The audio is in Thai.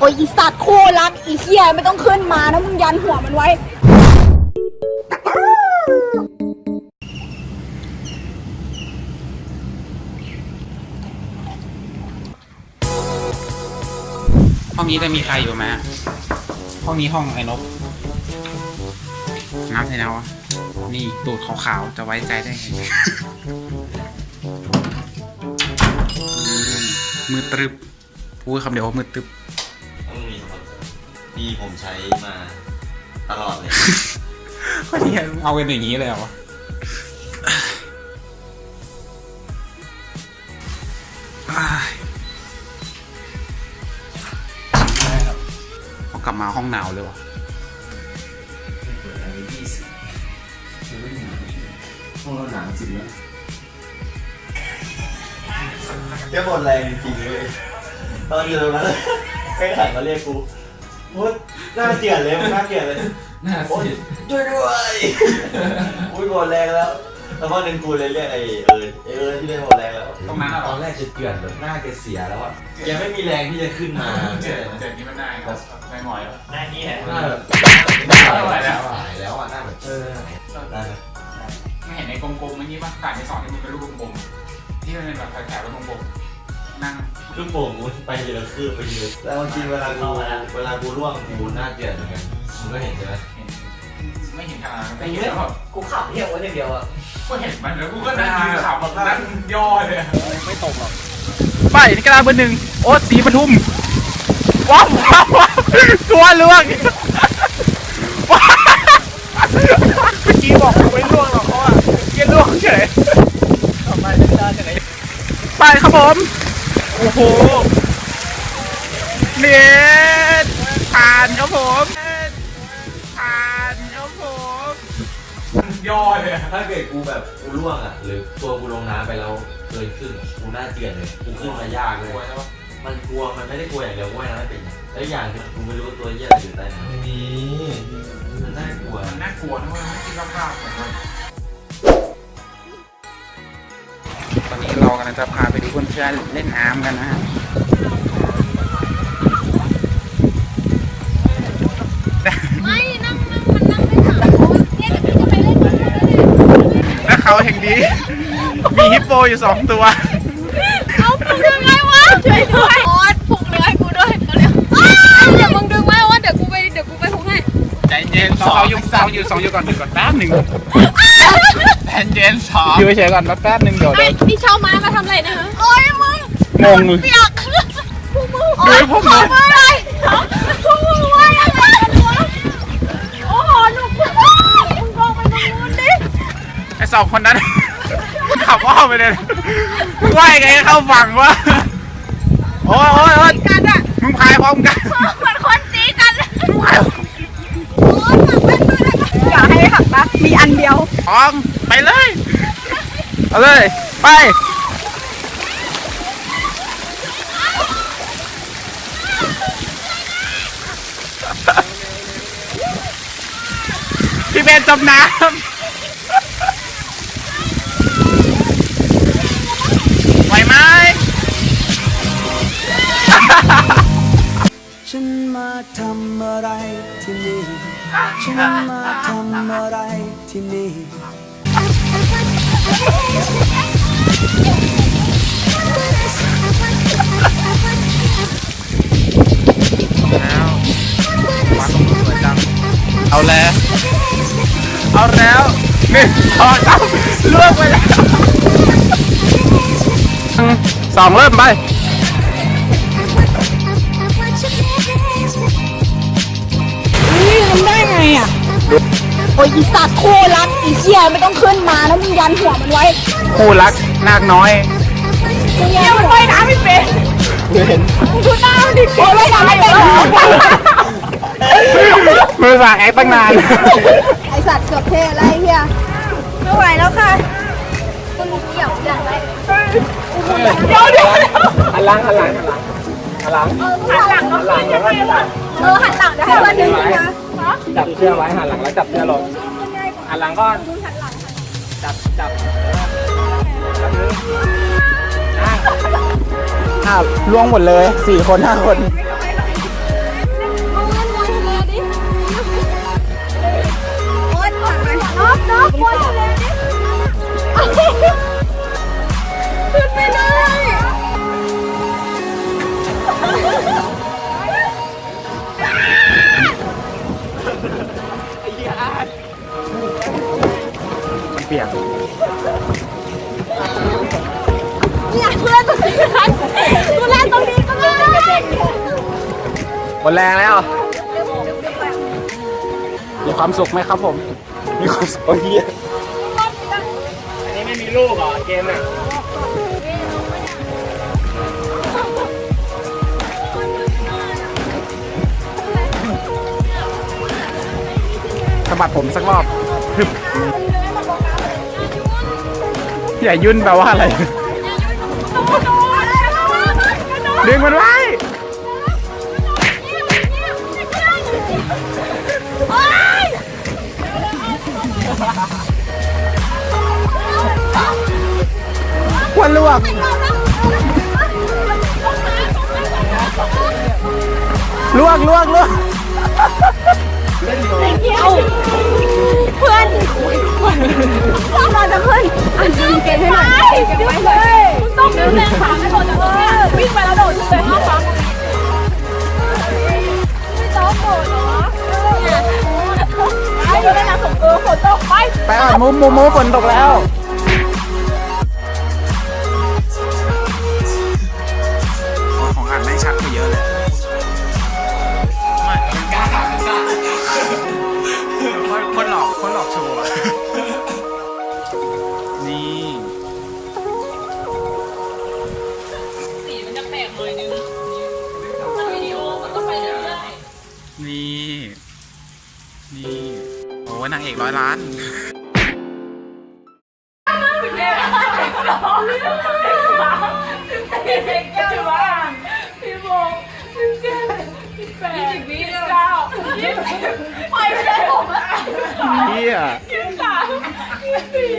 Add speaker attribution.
Speaker 1: โอ้ยอีสัตว์โคู่รักอีเหี้ยไม่ต้องขึ้นมานะมึงยันหัวมันไว้
Speaker 2: ห้องนี้จะมีใครอยู่ไหมห้องนี้ห้องไอ้นกน้ำใส่แล้วอะนี่ตูดขาวๆ จะไว้ใจได้ไงมมือตรึบพูดคำเดียวว่ามือตรึบ
Speaker 3: นี่ผมใช้มาตลอดเลย
Speaker 2: ก็ดีอะเอากันอย่างนี้เลยเหรอวะอ้ายพอกลับมาห้องหนาวเลยวะ
Speaker 3: ห้องเราหนาวจริงแล้วแกหมดแรงจริงเลยตอนอยู่ตรงนั้นใครหันมาเรียกกู มุดหน้าเกลียดเลยหน้าเกลียดเลย
Speaker 4: หน้า
Speaker 3: โอ๊ย
Speaker 4: ซีด
Speaker 3: ช่วยด้วยอุ้ยหมดแรงแล้วแล้วพอหนึ่งกูเลยเรียกไอ้เอิร์ดไอ้เอิร์ดที่ได้หมดแรงแล้ว
Speaker 2: ตรงนั้นอะ
Speaker 3: ตอนแรกจะเกลื่อนแบบหน้าแกเสียแล้วอะแกไม่มีแรงที่จะขึ้นมา
Speaker 2: เจ็ดเจ็ดนี่มันได้ครับได้หน่อยแล้ว
Speaker 3: หน้านี้แหละห
Speaker 4: ห
Speaker 3: น้า
Speaker 4: น้า
Speaker 3: แบ
Speaker 4: แบบบ
Speaker 3: หายแล้วหายแล้วอะหน้าแบบเออหน้าแบบ
Speaker 2: ไม่เห็นในกลมๆเมื่อกี้ป่ะการที่สอนที่มันเป็นรูปกลมๆที่มันเป็นแบบแถวๆแล้วกลมๆ นั่ง
Speaker 3: คือโป่งมันไปเยอะคือไปเยอะแล้วจริงเวลากูเวลากูร่วงกูหน้าเกลียดเหมือนกันมึงก็เห็นใช่ไหม
Speaker 2: เห็นไม่เห็นขนาดนั้นแต่เห็นแล้วแบบ
Speaker 5: กูขับเที่ยวไว้อย่างเดียวอะ
Speaker 2: ก็เห็นมันแล้วกูก็นั่งยืนขำแบบนั่งย่อเลยอะ
Speaker 6: ไปนี่กระดาษเบอร์หนึ่งโอ๊ตสีปทุมว้าวว้าวว้าวตัวล่วงว้าวเมื่อกี้บอกไม่ล่วงหรอกเพราะว่าเกี้ยล่วงเฉยทำไมไม่ได้เฉยไปครับผมโอ้โหเนียผ่านครับผมผ่านครับผม
Speaker 2: ย่อเลย
Speaker 3: ถ้าเกิดกูแบบกูร่วงอะ หรือตัวกูลงน้ำไปแล้วเกินขึ้นกูน้าเกลียดเลยกูขึ้นมายากเลยมันกลัวมันไม่ได้กลัวอย่างเดียวว่ายน้ำไม่เป็นแล้วอย่างคือกูไม่รู้ตัวเหี้ยอะไรอยู่ใต้น้ำนี่มันน่ากลัว
Speaker 2: มันน่ากลัวนะเว้ยไม่คิดภาพเหมือ กันตอนนี้เรากำลังจะพาไปดูเพื่อนๆเล่นน้ำกันนะฮะ
Speaker 1: ไม่นั่งนั่งมันนั่งไม่ถามโอ้ยเนี่ยเดี๋ยวพี่จะไปเล่นกับมันแล้วเนี่ย
Speaker 6: และเขาแห่งนี้มีฮิปโปอยู่สองตัว
Speaker 1: เอาผูกยังไงวะช่วยด้วยโอ๊ตผูกเรือให้กูด้วยเร็วๆอ้าวเดี๋ยวมึงดึงไว้ว่าเดี๋ยวกูไปเดี๋ยวกูไปผูกให้
Speaker 6: ใจเย็นสองอยู่สองอยู่สองอยู่ก่อนก่อนแป๊บหนึ่ง ใจเย็นสองอยู่เฉยๆก่อนแป๊บหนึ่งเดี๋ยว
Speaker 1: ไอ้
Speaker 6: เดี๋ยว
Speaker 1: นี่เช่าไม้มาทำอะไรนะฮะโอ้ยมึง
Speaker 6: งงเลย
Speaker 1: เปียกพวกมึง
Speaker 6: เฮ้ยพวกมึง
Speaker 1: ขออะไรพวกมึงว่าอะไรกันวะโอ้โหหนุกมากมึงลงไปตรงนู้นดิ
Speaker 6: ไอสองคนนั้นขับอ้อมไปเลยว่ายไงให้เข้าฝั่งวะโอ้ยโอ้ยโอ้ย
Speaker 1: กันอะ
Speaker 6: มึงพายพร้อมกัน
Speaker 1: เหมือนคน หักแว่นด้วยนะอย่าให้หักนะมีอันเดียว
Speaker 6: พร้อมไปเลย เอาเลย ไป พี่เบนจมน้ำไหวไหม
Speaker 7: ฉันมาทำอะไรที่นี่ ฉันมาทำอะไรที่นี่
Speaker 6: แล้วมาตรงนู้นสวยจังเอาแล้ว เอาแล้วหนึ่งสองสามล่วงไปแล้วสองเริ่มไป
Speaker 1: ได้ไงอะโอ้ยอีสัตว์คู่รักอีเหี้ยไม่ต้องขึ้นมานะมึงยันหัวมันไว้
Speaker 6: คู่รักนาคน้อย
Speaker 1: มึงยันมันไว้น้ำไม่เป็นมึงดูหน้ามันดิโอ้ยว่ายน้ำไม่เป็นเหรอ
Speaker 6: มือสั่งแอคตั้งนาน
Speaker 1: ไอสัตว์เกือบเทอะไรเฮียไม่ไหวแล้วค่ะคุณเกี่ยวจังไรเดี๋ยวเดี๋ยว
Speaker 6: หันหลังหันหลังหันหลัง
Speaker 1: หันหลังแล้วขึ้นยังไงวะเออหันหลังเดี๋ยวให้วันนึงนะ
Speaker 6: จับเชือกไว้หันหลังแล้วจับเชือกลงหันหลังก็จับจับจับอ่าล่วงหมดเลยสี่คนห้าคน
Speaker 8: โอ๊ยปวดไปนก
Speaker 1: นอกปวดทะเล
Speaker 8: นิ
Speaker 6: มันเปียก
Speaker 8: เนี่ยกูเล่นตรงนี้นะกูเล่นตรงนี้ก็ได้
Speaker 6: หมดแรงแล้ว มีความสุขไหมครับผม มีความสุขโอ้ยอันนี้ไม่มีลูกเหรอเกมเนี่ย บัดผมสักรอบอย่ายุ่นแปลว่าอะไร ดึงมันไว้ควรลวก ลวกลวกลวก
Speaker 1: เอาเพื่อนเราจะเพื่อนอันนี้เก่งให้หน่อยเก่งไว้เลยต้องดึงแรงขาไม่โดดจากตรงนี้วิ่งไปแล้วโดดขึ้นไปห้าฟ้าไม่ต้องโดดเหรอไปเลยนะส่งเออฝนตกไป
Speaker 6: ไปอะมุมมุมูฝนตกแล้ว ไม่ได้
Speaker 1: ผม
Speaker 6: เฮีย
Speaker 4: ยี่สามยี่สี่